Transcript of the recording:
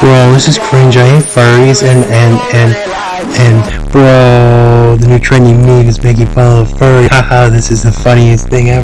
Bro, this is cringe. I hate furries and and and and bro, the new trendy meme is making fun of furry. Haha, this is the funniest thing ever.